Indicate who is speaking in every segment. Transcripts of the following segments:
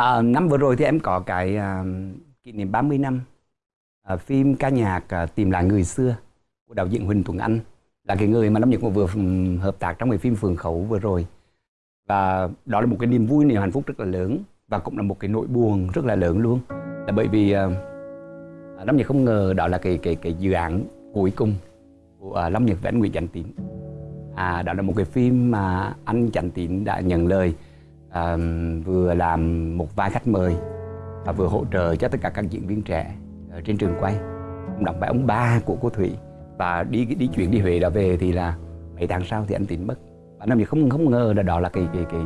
Speaker 1: À, năm vừa rồi thì em có cái uh, kỷ niệm 30 năm uh, phim ca nhạc uh, tìm lại người xưa của đạo diễn Huỳnh Tuấn Anh. Là cái người mà Lâm Nhật vừa hợp tác trong cái phim Phường Khẩu vừa rồi. Và đó là một cái niềm vui niềm hạnh phúc rất là lớn. Và cũng là một cái nỗi buồn rất là lớn luôn. Là bởi vì uh, Lâm Nhật không ngờ đó là cái cái cái dự án cuối cùng của uh, Lâm Nhật và anh Nguyễn Chánh Tín. À đó là một cái phim mà anh Chánh Tín đã nhận lời à, vừa làm một vai khách mời và vừa hỗ trợ cho tất cả các diễn viên trẻ ở trên trường quay. Đọc bài ông ba của cô Thủy. Và đi đi chuyển đi Huế đã về thì là mấy tháng sau thì anh Tín mất. Và năm thì không không ngờ là đó là cái cái cái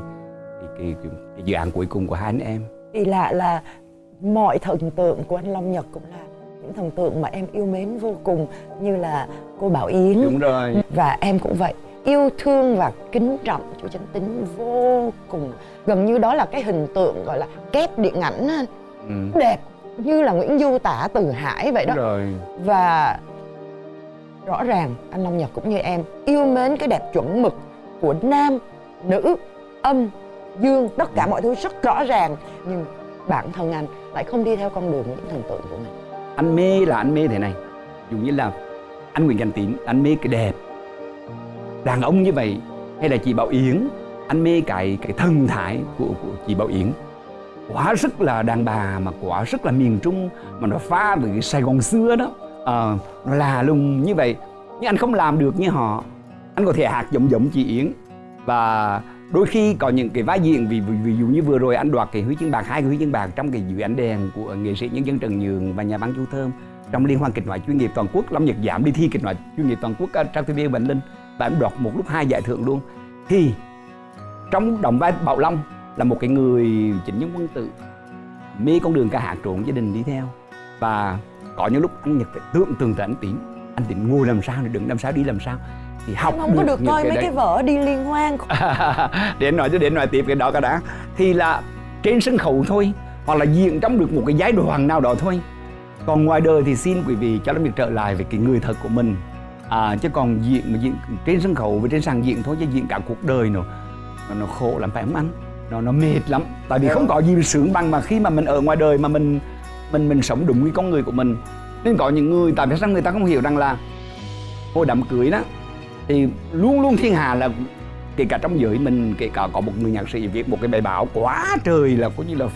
Speaker 1: cái, cái, cái, cái dự án cuối cùng của hai anh em.
Speaker 2: Kỳ lạ là mọi thần tượng của anh Long Nhật cũng là những thần tượng mà em yêu mến vô cùng như là cô Bảo Yến.
Speaker 1: Đúng rồi.
Speaker 2: Và em cũng vậy yêu thương và kính trọng chú Chánh Tín vô cùng. Gần như đó là cái hình tượng gọi là kép điện ảnh ừ. đẹp như là Nguyễn Du tả từ Hải vậy đó.
Speaker 1: Rồi.
Speaker 2: và rõ ràng anh Long Nhật cũng như em yêu mến cái đẹp chuẩn mực của nam nữ âm dương tất cả mọi thứ rất rõ ràng. Nhưng bản thân anh lại không đi theo con đường những thần tượng của mình.
Speaker 1: Anh mê là anh mê thế này. Dù như là anh Nguyễn Cảnh Tín anh mê cái đẹp đàn ông như vậy hay là chị Bảo Yến? Anh mê cái cái thân thái của, của chị Bảo Yến. Quá rất là đàn bà mà quá rất là miền Trung mà nó pha với cái Sài Gòn xưa đó. À, nó là lùng như vậy. Nhưng anh không làm được như họ. Anh có thể hạt giọng giọng chị Yến. Và đôi khi có những cái vai diện vì, vì ví dụ như vừa rồi anh đoạt cái huy chương bạc hai cái huy chương bạc trong cái dự án đèn của nghệ sĩ nhân dân Trần Nhường và nhà văn Chu Thơm trong liên hoan kịch nói chuyên nghiệp toàn quốc. Lâm Nhật Giảm đi thi kịch nói chuyên nghiệp toàn quốc trang TV Bình Linh và em đoạt một lúc hai giải thưởng luôn. Thì trong đồng vai Bảo Long là một cái người chính nhân quân tử mê con đường ca hát trộn gia đình đi theo. Và có những lúc anh Nhật phải tưởng tượng tới anh Tín. Anh Tín ngồi làm sao để đứng làm sao đi làm sao.
Speaker 2: Thì học em không được có được coi cái mấy đấy. cái vở đi liên hoan.
Speaker 1: Để nói cho để nói tiếp cái đó cái đã. Thì là trên sân khấu thôi hoặc là diễn trong được một cái giai đoạn nào đó thôi. Còn ngoài đời thì xin quý vị cho nó việc trở lại về cái người thật của mình à, chứ còn diễn mà diễn trên sân khấu và trên sàn diễn thôi chứ diễn cả cuộc đời nữa. Nó, nó khổ lắm phải không anh? Nó nó mệt lắm. Tại vì không có gì sướng bằng mà khi mà mình ở ngoài đời mà mình mình mình sống đúng với con người của mình. Nên có những người tại vì sao người ta không hiểu rằng là hồi đám cưới đó thì luôn luôn thiên hà là kể cả trong giới mình kể cả có một người nhạc sĩ viết một cái bài báo quá trời là có như là,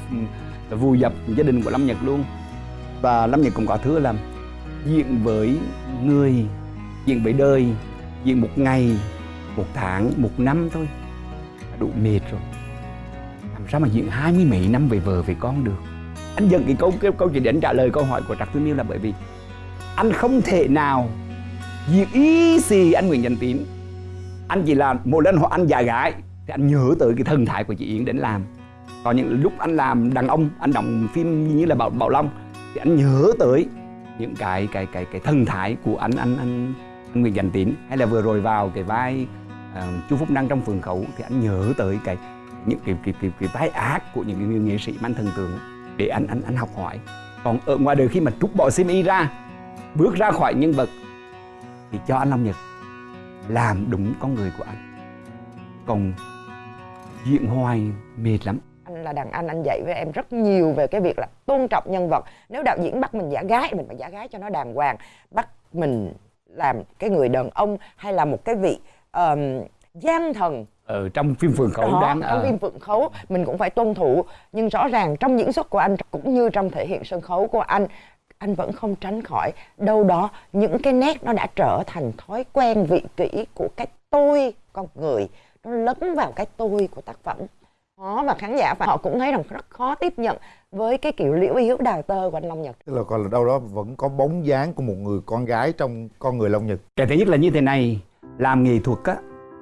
Speaker 1: là vùi dập gia đình của lâm nhật luôn. Và lâm nhật cũng có thứ là diện với người diện với đời diện một ngày, một tháng, một năm thôi. Đủ mệt rồi. Làm sao mà diện hai mươi mấy năm về vợ, về con được? Anh dẫn cái câu cái câu chuyện để anh trả lời câu hỏi của trạc tư miêu là bởi vì anh không thể nào diện ý gì anh nguyễn danh tín. Anh chỉ là một lần họ anh già gái, thì anh nhớ tới cái thần thái của chị yến đến làm. Còn những lúc anh làm đàn ông, anh đóng phim như là bảo bảo long, thì anh nhớ tới những cái cái cái cái thần thái của anh anh anh Nguyễn Danh Tín hay là vừa rồi vào cái vai ờ, uh, chú Phúc Năng trong phường khẩu thì anh nhớ tới cái những cái cái cái, cái vai ác của những người nghệ sĩ mang anh thần tượng để anh anh anh học hỏi. Còn ở ngoài đời khi mà trút bỏ sim y ra bước ra khỏi nhân vật thì cho anh Long Nhật làm đúng con người của anh. Còn diện hoài mệt lắm.
Speaker 2: Anh là đàn anh anh dạy với em rất nhiều về cái việc là tôn trọng nhân vật. Nếu đạo diễn bắt mình giả gái mình phải giả gái cho nó đàng hoàng. Bắt mình làm cái người đàn ông hay là một cái vị um, gian thần.
Speaker 1: Ở ừ, trong phim phượng khấu
Speaker 2: đó, đáng trong à. phim phượng khấu mình cũng phải tuân thủ. Nhưng rõ ràng trong diễn xuất của anh cũng như trong thể hiện sân khấu của anh anh vẫn không tránh khỏi. Đâu đó những cái nét nó đã trở thành thói quen vị kỷ của cái tôi con người. Nó lấn vào cái tôi của tác phẩm khó và khán giả và họ cũng thấy rằng rất khó tiếp nhận với cái kiểu liễu yếu đào tơ của anh Long Nhật.
Speaker 3: Tức là còn là đâu đó vẫn có bóng dáng của một người con gái trong con người Long Nhật.
Speaker 1: Cái thứ nhất là như thế này làm nghệ thuật á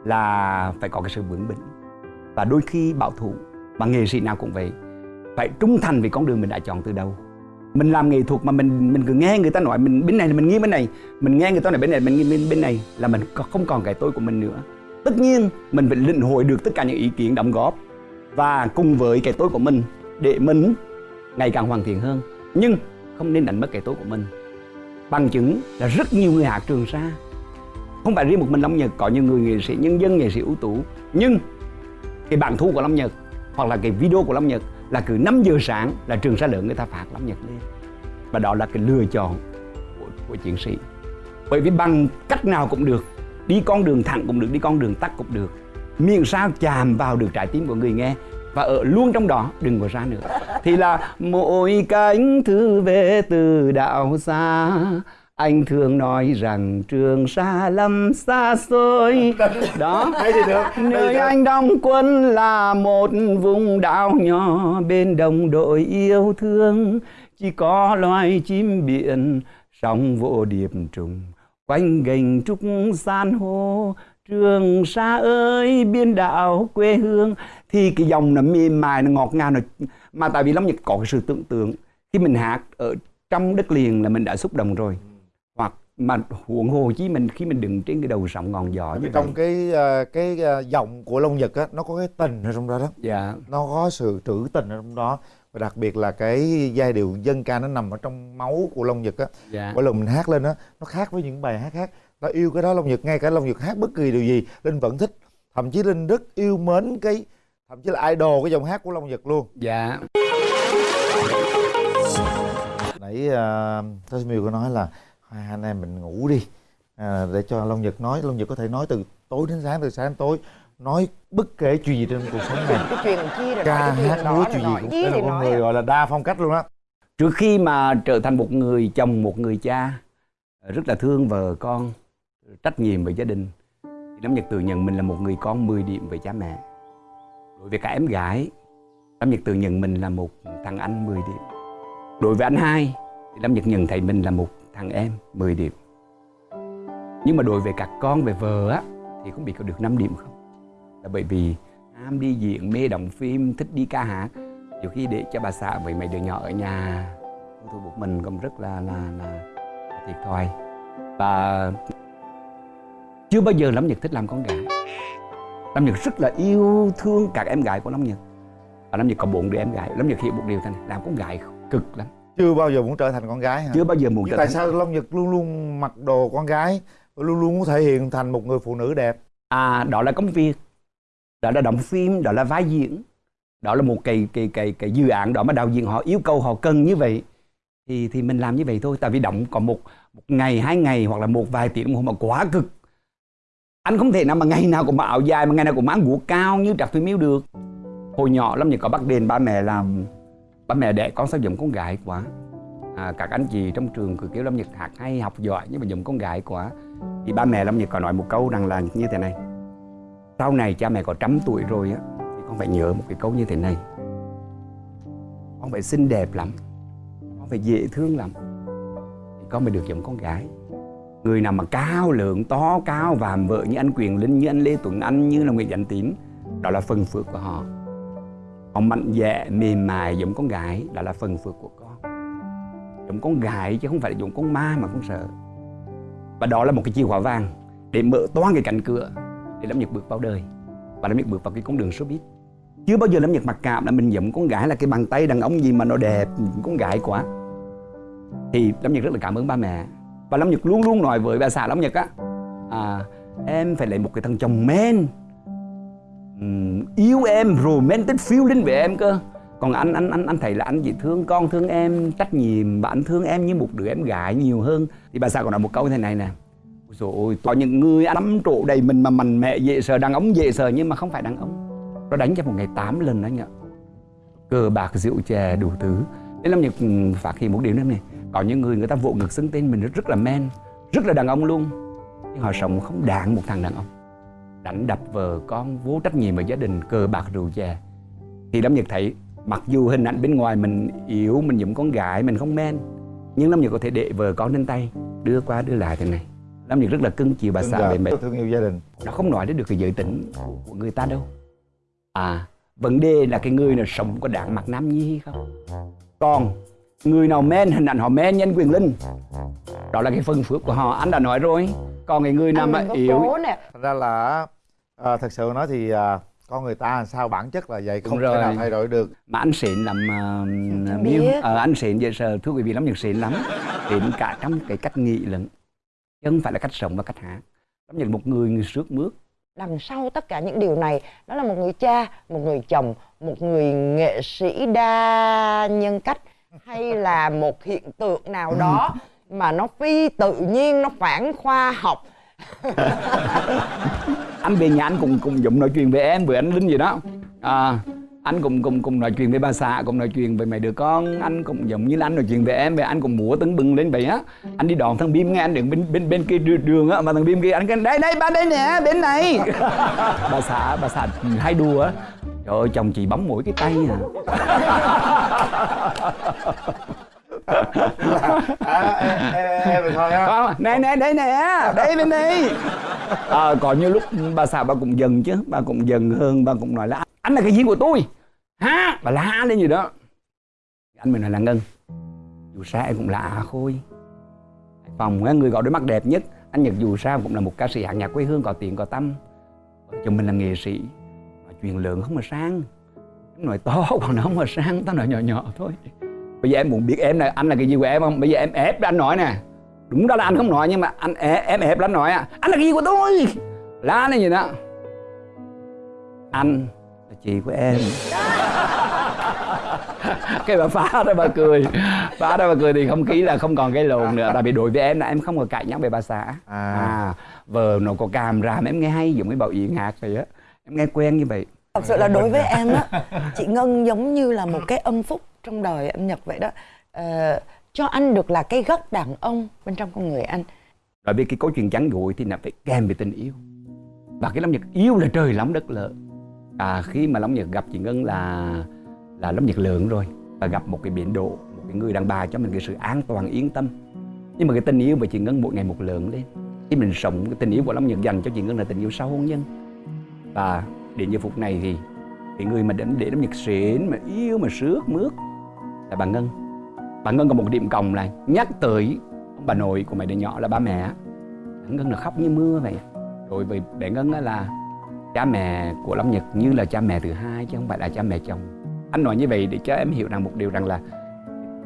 Speaker 1: là phải có cái sự vững bỉnh. Và đôi khi bảo thủ mà nghệ sĩ nào cũng vậy phải trung thành với con đường mình đã chọn từ đầu. Mình làm nghệ thuật mà mình mình cứ nghe người ta nói mình bên này là mình nghĩ bên này mình nghe người ta nói bên này mình nghĩ bên, bên này là mình không còn cái tôi của mình nữa. Tất nhiên mình phải lĩnh hội được tất cả những ý kiến đóng góp và cùng với cái tôi của mình để mình ngày càng hoàn thiện hơn. Nhưng không nên đánh mất cái tôi của mình. Bằng chứng là rất nhiều người hát trường sa. Không phải riêng một mình long nhật có nhiều người nghệ sĩ nhân dân nghệ sĩ ưu tú. Nhưng cái bản thu của long nhật hoặc là cái video của long nhật là cứ 5 giờ sáng là trường sa lượng người ta phạt Lâm Nhật lên. Và đó là cái lựa chọn của, của chiến sĩ. Bởi vì bằng cách nào cũng được đi con đường thẳng cũng được đi con đường tắt cũng được miễn sao chạm vào được trái tim của người nghe và ở luôn trong đó đừng có ra nữa. Thì là mỗi cánh thư về từ đạo xa anh thường nói rằng trường sa lâm xa xôi. Đó
Speaker 3: Hay thì được
Speaker 1: nơi anh đóng quân là một vùng đảo nhỏ bên đồng đội yêu thương. Chỉ có loài chim biển sóng vỗ điệp trùng quanh gành trúc san hô trường sa ơi biên đảo quê hương. Thì cái dòng nó mềm mại nó ngọt ngào nó mà tại vì lâm nhật có cái sự tưởng tượng. Khi mình hát ở trong đất liền là mình đã xúc động rồi. Hoặc mà huống hồ chí mình khi mình đứng trên cái đầu sóng ngọn gió như
Speaker 3: Vì
Speaker 1: vậy
Speaker 3: trong cái ờ, cái ờ, giọng của Long Nhật á nó có cái tình ở trong đó đó.
Speaker 1: Dạ.
Speaker 3: Nó có sự trữ tình ở trong đó. Và đặc biệt là cái giai điệu dân ca nó nằm ở trong máu của Long Nhật á.
Speaker 1: Dạ.
Speaker 3: Mỗi lần mình hát lên á nó khác với những bài hát khác ta yêu cái đó Long Nhật ngay cả Long Nhật hát bất kỳ điều gì Linh vẫn thích. Thậm chí Linh rất yêu mến cái thậm chí là idol cái giọng hát của Long Nhật luôn.
Speaker 1: Dạ.
Speaker 3: Nãy uh, Thái Miêu có nói là hai anh em mình ngủ đi à, để cho Long Nhật nói. Long Nhật có thể nói từ tối đến sáng từ sáng đến tối nói bất kể chuyện gì trên cuộc sống này.
Speaker 2: Cái chuyện chia rồi
Speaker 3: ca
Speaker 2: nói
Speaker 3: hát múa
Speaker 2: đó
Speaker 3: chuyện gì
Speaker 2: nói
Speaker 3: cũng đây là con
Speaker 2: nói
Speaker 3: người
Speaker 2: à.
Speaker 3: gọi là đa phong cách luôn á.
Speaker 1: Trước khi mà trở thành một người chồng một người cha rất là thương vợ con trách nhiệm về gia đình. Thì Lâm Nhật tự nhận mình là một người con 10 điểm về cha mẹ. Đối với cả em gái, Lâm Nhật tự nhận mình là một thằng anh 10 điểm. Đối với anh hai, thì Lâm Nhật nhận thấy mình là một thằng em 10 điểm. Nhưng mà đối với các con, về vợ á, thì không biết có được 5 điểm không? Là bởi vì ham đi diễn, mê đóng phim, thích đi ca hát. Nhiều khi để cho bà xã với mấy đứa nhỏ ở nhà tôi một mình cũng rất là là là thiệt thòi. Và chưa bao giờ Lâm Nhật thích làm con gái. Lâm Nhật rất là yêu thương các em gái của Lâm Nhật. Và Lâm Nhật có bốn đứa em gái. Lâm Nhật hiểu một điều này làm con gái cực lắm.
Speaker 3: Chưa bao giờ muốn trở thành con gái hả?
Speaker 1: Chưa bao giờ muốn
Speaker 3: Nhưng
Speaker 1: trở
Speaker 3: tại
Speaker 1: thành
Speaker 3: sao Long Nhật luôn luôn mặc đồ con gái luôn luôn muốn thể hiện thành một người phụ nữ đẹp?
Speaker 1: À đó là công việc. Đó là đóng phim đó là vai diễn. Đó là một cái cái cái cái dự án đó mà đạo diễn họ yêu cầu họ cần như vậy. Thì thì mình làm như vậy thôi. Tại vì đóng có một một ngày hai ngày hoặc là một vài tiếng đồng hồ mà quá cực anh không thể nào mà ngày nào cũng mặc áo dài mà ngày nào cũng mang guốc cao như Trạc phi Miêu được. Hồi nhỏ lắm thì có bắt đền ba mẹ làm ba mẹ đẻ con sao giống con gái quá. À, các anh chị trong trường cứ kêu Lâm Nhật hạt hay học giỏi nhưng mà giống con gái quá. Thì ba mẹ Lâm Nhật có nói một câu rằng là như thế này. Sau này cha mẹ có trăm tuổi rồi á thì con phải nhớ một cái câu như thế này. Con phải xinh đẹp lắm con phải dễ thương lắm thì con mới được giống con gái người nào mà cao lượng, to, cao, vàm vợ như anh Quyền Linh, như anh Lê Tuấn Anh, như là Nguyễn Danh Tín, đó là phần phước của họ. Họ mạnh dạn, mềm mại, giống con gái, đó là phần phước của con. Giống con gái chứ không phải là giống con ma mà con sợ. Và đó là một cái chìa khóa vàng để mở toan cái cánh cửa để Lâm Nhật bước vào đời. Và Lâm Nhật bước vào cái con đường showbiz. Chưa bao giờ Lâm Nhật mặc cảm là mình giống con gái là cái bàn tay đàn ông gì mà nó đẹp, con gái quá. Thì Lâm Nhật rất là cảm ơn ba mẹ và Lâm Nhật luôn luôn nói với bà xã Lâm Nhật á à, em phải lấy một cái thằng chồng men. Um, yêu em romantic feeling về em cơ. Còn anh anh anh anh thấy là anh chỉ thương con thương em trách nhiệm và anh thương em như một đứa em gái nhiều hơn. Thì bà xã còn nói một câu như thế này nè Ôi dồi ôi, có những người anh nắm trụ đầy mình mà mạnh mẽ dễ sợ đàn ông dễ sợ nhưng mà không phải đàn ông. Nó đánh cho một ngày 8 lần đó nhở. Cờ bạc rượu chè đủ thứ. Nên Lâm Nhật phát hiện một điều nữa này có những người người ta vỗ ngực xưng tên mình rất, là men rất là đàn ông luôn. Nhưng họ sống không đáng một thằng đàn ông. Đánh đập vợ con vô trách nhiệm ở gia đình cờ bạc rượu chè. Thì Lâm Nhật thấy mặc dù hình ảnh bên ngoài mình yếu mình giống con gái mình không men nhưng Lâm Nhật có thể để vợ con lên tay đưa qua đưa lại thế này. Lâm Nhật rất là cưng chiều bà xã về mẹ
Speaker 3: thương yêu gia đình.
Speaker 1: Nó không nói đến được cái giới tính của người ta đâu. À vấn đề là cái người nào sống có đáng mặc nam nhi hay không? Còn người nào men hình ảnh họ men nhân quyền linh. Đó là cái phân phước của họ. Anh đã nói rồi. Còn cái người nào mà yếu
Speaker 3: thành ra là à, thật sự nói thì à, con người ta làm sao bản chất là vậy không thể
Speaker 1: rồi.
Speaker 3: nào thay đổi được.
Speaker 1: Mà anh xịn làm uh, miêu ờ, anh xịn vậy giờ thưa quý vị lắm nhật xịn lắm. Xịn cả trong cái cách nghĩ lẫn chứ không phải là cách sống và cách hát. Lắm nhật một người người sướt mướt.
Speaker 2: Đằng sau tất cả những điều này đó là một người cha một người chồng một người nghệ sĩ đa nhân cách hay là một hiện tượng nào đó mà nó phi tự nhiên nó phản khoa học?
Speaker 1: Anh về nhà anh cùng cùng dụng nói chuyện về em với anh linh gì đó. À, anh cùng cùng cùng nói chuyện với bà xã cùng nói chuyện về mấy đứa con. Anh cũng giống như là anh nói chuyện về em về anh cũng múa tưng bừng lên vậy á. Anh đi đón thằng bim nghe anh đứng bên bên bên kia đường, đường á mà thằng bim kia anh kêu đây đây ba đây nè bên này. Bà xã bà xã hay đùa á trời ơi chồng chị bấm mũi cái tay à.
Speaker 3: À, em, em, em thôi ha
Speaker 1: Không, nè nè đây nè. Đây bên đây à, có như lúc bà xã bà cũng dần chứ. Bà cũng dần hơn bà cũng nói là anh là cái gì của tôi. Ha bà la lên gì đó. Anh mới nói là ngân. Dù sao em cũng là khôi. Hải phòng á, người gọi đôi mắt đẹp nhất. Anh nhật dù sao cũng là một ca sĩ hạng nhạc quê hương có tiền có tâm. Vợ chồng mình là nghệ sĩ chuyện lớn không mà sang. Em nói to còn nó không mà sang tao nói nhỏ nhỏ thôi. Bây giờ em muốn biết em là anh là cái gì của em không? Bây giờ em ép anh nói nè. Đúng đó là anh không nói nhưng mà anh em ép anh nói à. Anh là cái gì của tôi? Lá này gì đó anh là chị của em. Cái bà phá đó bà cười. Phá đó bà cười thì không khí là không còn cái lồn nữa. Tại vì đối với em là em không có cãi nhau về bà xã.
Speaker 3: À.
Speaker 1: à vợ nó có càm ra em nghe hay giống cái bảo yến hạt vậy á em nghe quen như vậy.
Speaker 2: Thật sự là đối với em á chị ngân giống như là một cái âm phúc trong đời anh nhật vậy đó. Ờ, cho anh được là cái gốc đàn ông bên trong con người anh.
Speaker 1: Bởi vì cái câu chuyện chắn gội thì là phải kèm với tình yêu. Và cái Long Nhật yêu là trời lắm đất lợ. À khi mà Long Nhật gặp chị Ngân là là Long Nhật lượng rồi. Và gặp một cái biển độ, một cái người đàn bà cho mình cái sự an toàn yên tâm. Nhưng mà cái tình yêu với chị Ngân mỗi ngày một lớn lên Khi mình sống cái tình yêu của Long Nhật dành cho chị Ngân là tình yêu sau hôn nhân và đến giờ phút này thì cái người mà đến để Long Nhật xến mà yêu, mà sướt mướt là bà Ngân. Bà Ngân có một điểm cộng là nhắc tới ông bà nội của mày đứa nhỏ là ba mẹ. Bà Ngân là khóc như mưa vậy. Rồi vì bé Ngân là cha mẹ của lâm Nhật như là cha mẹ thứ hai chứ không phải là cha mẹ chồng. Anh nói như vậy để cho em hiểu rằng một điều rằng là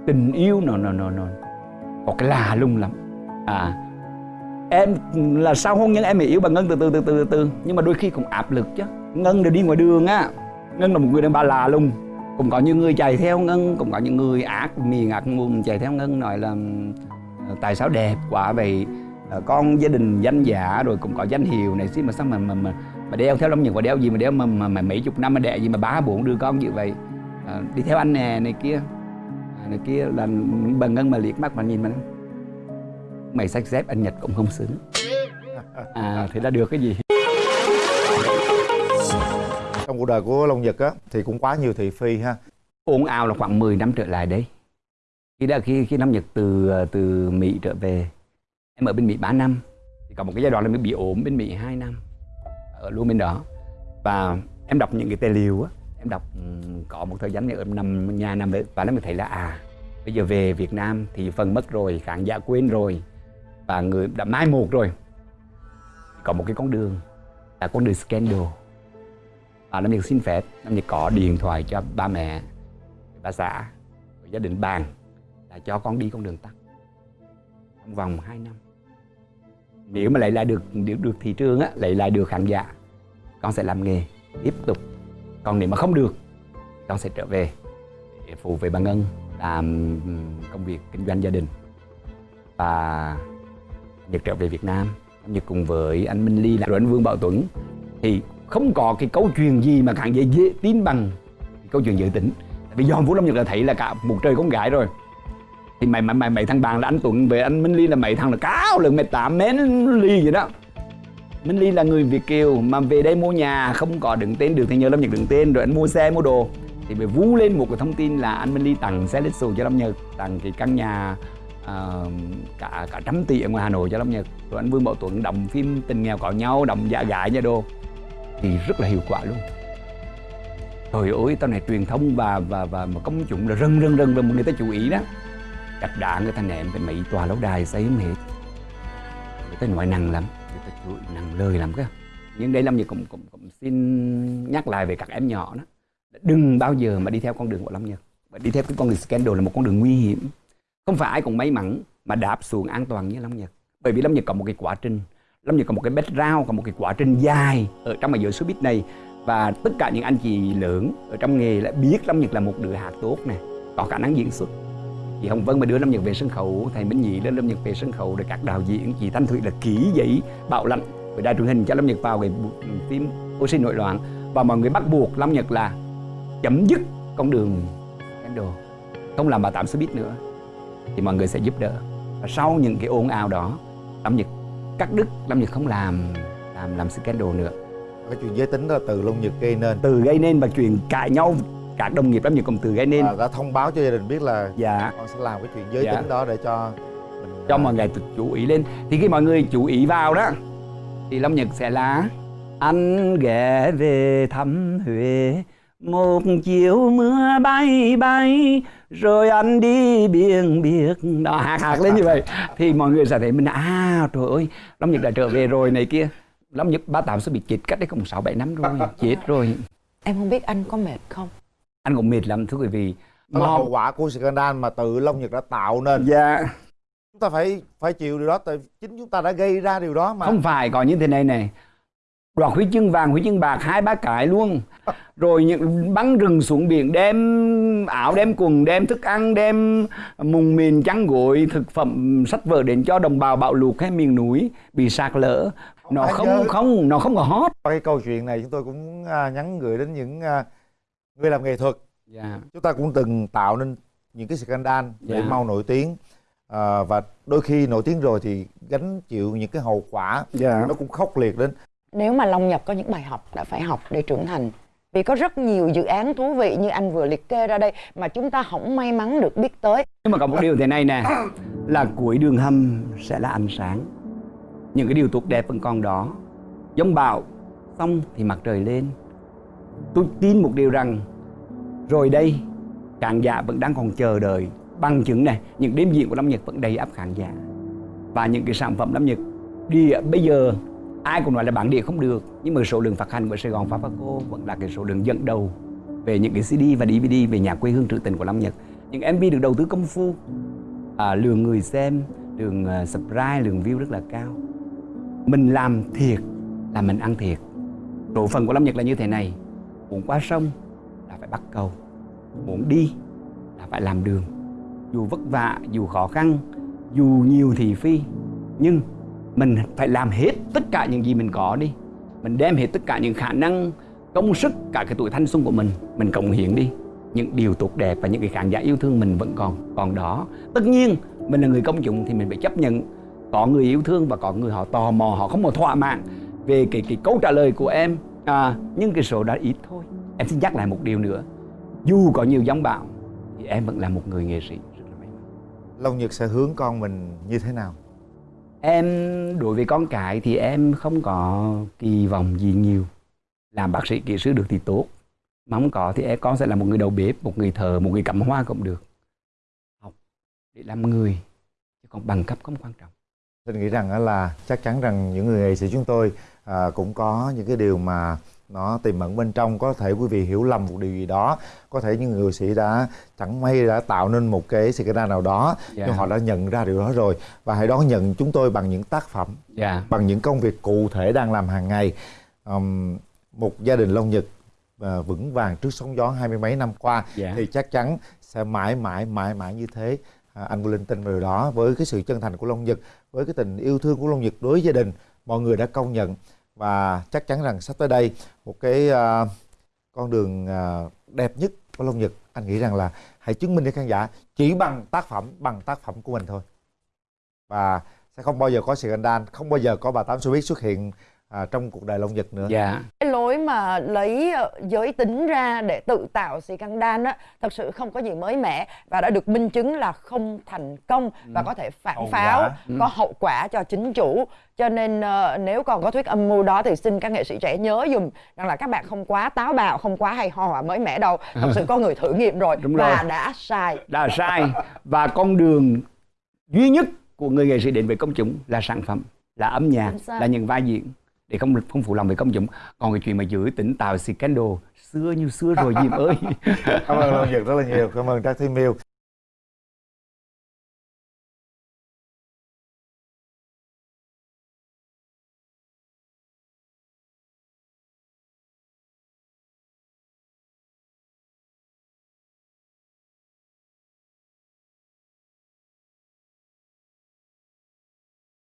Speaker 1: tình yêu nó nó nó nó có cái lạ lùng lắm. À em là sau hôn nhân em mới yêu bà Ngân từ từ từ từ từ nhưng mà đôi khi cũng áp lực chứ. Ngân đều đi ngoài đường á. Ngân là một người đàn bà lạ lùng. Cũng có những người chạy theo Ngân cũng có những người ác miền ác mồm chạy theo Ngân nói là ờ, tại sao đẹp quá vậy? Ờ, con gia đình danh giả rồi cũng có danh hiệu này xí mà sao mà mà mà, mà đeo theo Long Nhật và đeo gì mà đeo mà, mà, mà mấy chục năm mà đẻ gì mà bá bốn đứa con như vậy? À, đi theo anh nè này kia. Này kia là bà Ngân mà liếc mắt mà nhìn mình mày sách dép anh Nhật cũng không xứng. À thế là được cái gì?
Speaker 3: Trong cuộc đời của Long Nhật á thì cũng quá nhiều thị phi ha.
Speaker 1: Ồn ào là khoảng 10 năm trở lại đấy. Khi đã khi khi năm Nhật từ từ Mỹ trở về em ở bên Mỹ 3 năm. Thì có một cái giai đoạn là mình bị ốm bên Mỹ 2 năm ở luôn bên đó. Và em đọc những cái tài liệu á em đọc có một thời gian này em nằm nhà nằm đấy và nó mới thấy là à bây giờ về Việt Nam thì phần mất rồi khán giả quên rồi và người đã mai một rồi. Có một cái con đường là con đường scandal. Và Nam Nhật xin phép Nam Nhật có điện thoại cho ba mẹ bà xã gia đình bàn là cho con đi con đường tắt. Trong vòng 2 năm. Nếu mà lại lại được được, được thị trường á lại lại được khán giả con sẽ làm nghề tiếp tục. Còn nếu mà không được con sẽ trở về để phụ về bà Ngân làm công việc kinh doanh gia đình. Và Nhật trở về Việt Nam. Như cùng với anh Minh Ly là rồi anh Vương Bảo Tuấn. Thì không có cái câu chuyện gì mà càng dễ, dễ tin bằng câu chuyện dự tính. Vì do Vũ Lâm Nhật là thấy là cả một trời con gái rồi. Thì mày mày mày mày thằng bạn là anh Tuấn về anh Minh Ly là mày thằng là cáo lần mày tám mến ly vậy đó. Minh Ly là người Việt kiều mà về đây mua nhà không có đứng tên được thì nhờ Lâm Nhật đứng tên rồi anh mua xe mua đồ. Thì mày vú lên một cái thông tin là anh Minh Ly tặng xe Lexus cho Lâm Nhật tặng cái căn nhà à, cả cả trăm tỷ ở ngoài Hà Nội cho lắm nha, rồi anh Vương Bảo Tuấn đóng phim tình nghèo có nhau đóng dạ gái nha đô. Thì rất là hiệu quả luôn. Trời ơi tao này truyền thông và và và mà công chúng là rần rần rần và người ta chú ý đó. Đặt đạn người ta nệm phải mấy tòa lâu đài xây không hết. Người ta nói nặng lắm người ta chửi nặng lời lắm cơ. Nhưng đây lâm nhật cũng, cũng cũng xin nhắc lại về các em nhỏ đó. Đừng bao giờ mà đi theo con đường của lâm nhật. Mà đi theo cái con đường scandal là một con đường nguy hiểm không phải ai cũng may mắn mà đạp xuống an toàn như lâm nhật. Bởi vì lâm nhật có một cái quá trình Lâm Nhật có một cái background, có một cái quá trình dài ở trong cái giới showbiz này. Và tất cả những anh chị lớn ở trong nghề lại biết Lâm Nhật là một đứa hát tốt này, có khả năng diễn xuất. Chị Hồng Vân mà đưa Lâm Nhật về sân khấu, thầy Minh Nhị lên Lâm Nhật về sân khấu rồi các đạo diễn, chị Thanh Thủy là kỹ giấy bạo lạnh, với đài truyền hình cho Lâm Nhật vào cái phim phim Oxy nội loạn. Và mọi người bắt buộc Lâm Nhật là chấm dứt con đường scandal, không làm bà tạm showbiz nữa thì mọi người sẽ giúp đỡ. Và sau những cái ồn ào đó Lâm Nhật cắt đứt Lâm Nhật không làm làm làm scandal nữa.
Speaker 3: Cái chuyện giới tính đó là từ Long Nhật gây nên.
Speaker 1: Từ gây nên và chuyện cãi nhau các đồng nghiệp Lâm Nhật cũng từ gây nên.
Speaker 3: Và đã thông báo cho gia đình biết là
Speaker 1: dạ.
Speaker 3: con sẽ làm cái chuyện giới
Speaker 1: Dạ.
Speaker 3: tính đó để cho mình
Speaker 1: cho
Speaker 3: à,
Speaker 1: mọi người chú ý lên. Thì khi mọi người chú ý vào đó thì Lâm Nhật sẽ là anh ghé về thăm Huế một chiều mưa bay bay rồi anh đi biển biệt. Đó hạt hạt lên như vậy. Thì mọi người sẽ thấy mình à trời ơi Lâm Nhật đã trở về rồi này kia. Lâm Nhật ba tám sẽ bị chết cách đấy cũng sáu bảy năm rồi chết rồi.
Speaker 2: Em không biết anh có mệt không?
Speaker 1: Anh cũng mệt lắm thưa quý vị.
Speaker 3: Đó là hậu quả của scandal mà tự Long Nhật đã tạo nên.
Speaker 1: Dạ.
Speaker 3: Chúng ta phải phải chịu điều đó tại chính chúng ta đã gây ra điều đó mà.
Speaker 1: Không phải có như thế này này đoạt huy chương vàng huy chương bạc hai ba cái luôn. Rồi những bắn rừng xuống biển đem áo đem quần đem thức ăn đem mùng mìn chăn gối thực phẩm sách vở đến cho đồng bào bạo lụt hay miền núi bị sạt lở. Nó không
Speaker 3: nhớ.
Speaker 1: không nó không có hot.
Speaker 3: Cái câu chuyện này chúng tôi cũng à, nhắn gửi đến những à, người làm nghệ thuật.
Speaker 1: Dạ.
Speaker 3: Chúng ta cũng từng tạo nên những cái scandal để
Speaker 1: Dạ.
Speaker 3: mau nổi tiếng à, và đôi khi nổi tiếng rồi thì gánh chịu những cái hậu quả
Speaker 1: dạ.
Speaker 3: nó cũng khốc liệt đến
Speaker 2: nếu mà Long nhập có những bài học đã phải học để trưởng thành, vì có rất nhiều dự án thú vị như anh vừa liệt kê ra đây mà chúng ta không may mắn được biết tới.
Speaker 1: Nhưng mà có một điều thế này nè, là cuối đường hầm sẽ là ánh sáng. Những cái điều tốt đẹp vẫn còn đó. Giống bão, xong thì mặt trời lên. Tôi tin một điều rằng, rồi đây, khán giả vẫn đang còn chờ đợi. Bằng chứng này, những đêm diễn của Lâm Nhật vẫn đầy áp khán giả. Và những cái sản phẩm Lâm Nhật đi bây giờ ai cũng nói là bản địa không được nhưng mà số lượng phát hành của Sài Gòn Fafaco vẫn là cái số lượng dẫn đầu về những cái CD và DVD về nhà quê hương trữ tình của Lâm Nhật. Những MV được đầu tư công phu à, lượng người xem lượng uh, subscribe lượng view rất là cao. Mình làm thiệt là mình ăn thiệt. Độ phần của Lâm Nhật là như thế này muốn qua sông là phải bắt cầu muốn đi là phải làm đường. Dù vất vả dù khó khăn dù nhiều thị phi nhưng mình phải làm hết tất cả những gì mình có đi. Mình đem hết tất cả những khả năng công sức cả cái tuổi thanh xuân của mình mình cống hiến đi. Những điều tốt đẹp và những cái khán giả yêu thương mình vẫn còn còn đó. Tất nhiên mình là người công chúng thì mình phải chấp nhận. Có người yêu thương và có người họ tò mò họ không có thỏa mãn về cái cái câu trả lời của em. À, nhưng cái số đó ít thôi. Em xin nhắc lại một điều nữa. Dù có nhiều gióng bão thì em vẫn là một người nghệ sĩ. Rất là may mắn
Speaker 3: Long Nhật sẽ hướng con mình như thế nào?
Speaker 1: Em đối với con cái thì em không có kỳ vọng gì nhiều. Làm bác sĩ kỹ sư được thì tốt. Mà không có thì em con sẽ là một người đầu bếp, một người thợ, một người cắm hoa cũng được. Học để làm người, chứ còn bằng cấp không quan trọng.
Speaker 3: Tôi nghĩ rằng là chắc chắn rằng những người nghệ sĩ chúng tôi à, cũng có những cái điều mà nó tiềm ẩn bên trong có thể quý vị hiểu lầm một điều gì đó có thể những người sĩ đã chẳng may đã tạo nên một cái scandal nào đó
Speaker 1: Dạ.
Speaker 3: nhưng họ đã nhận ra điều đó rồi và hãy đón nhận chúng tôi bằng những tác phẩm
Speaker 1: Dạ.
Speaker 3: bằng những công việc cụ thể đang làm hàng ngày Ừm, một gia đình Long Nhật à, vững vàng trước sóng gió hai mươi mấy năm qua
Speaker 1: Dạ.
Speaker 3: thì chắc chắn sẽ mãi mãi mãi mãi như thế à, anh có linh tin vào điều đó với cái sự chân thành của Long Nhật với cái tình yêu thương của Long Nhật đối với gia đình mọi người đã công nhận và chắc chắn rằng sắp tới đây một cái uh, con đường uh, đẹp nhất của Long Nhật anh nghĩ rằng là hãy chứng minh cho khán giả chỉ bằng tác phẩm bằng tác phẩm của mình thôi. Và sẽ không bao giờ có sự anh đan không bao giờ có bà tám showbiz xuất hiện à, trong cuộc đời Long Nhật nữa.
Speaker 1: Dạ.
Speaker 2: cái lối mà lấy ờ, giới tính ra để tự tạo scandal á thật sự không có gì mới mẻ và đã được minh chứng là không thành công và có thể phản
Speaker 3: Hậu
Speaker 2: pháo
Speaker 3: quả.
Speaker 2: có hậu quả cho chính chủ. Cho nên ờ, nếu còn có thuyết âm mưu đó thì xin các nghệ sĩ trẻ nhớ dùm rằng là các bạn không quá táo bạo không quá hay ho và mới mẻ đâu. Thật sự có người thử nghiệm rồi
Speaker 1: Đúng
Speaker 2: và
Speaker 1: rồi.
Speaker 2: đã sai.
Speaker 1: Đã sai. Và con đường duy nhất của người nghệ sĩ đến với công chúng là sản phẩm, là âm nhạc, là những vai diễn để không không phụ lòng về công dụng. Còn cái chuyện mà giữ tỉnh tạo scandal, xưa như xưa rồi diêm ơi.
Speaker 3: cảm ơn Long Nhật rất là nhiều. Cảm ơn trang Thiên Miêu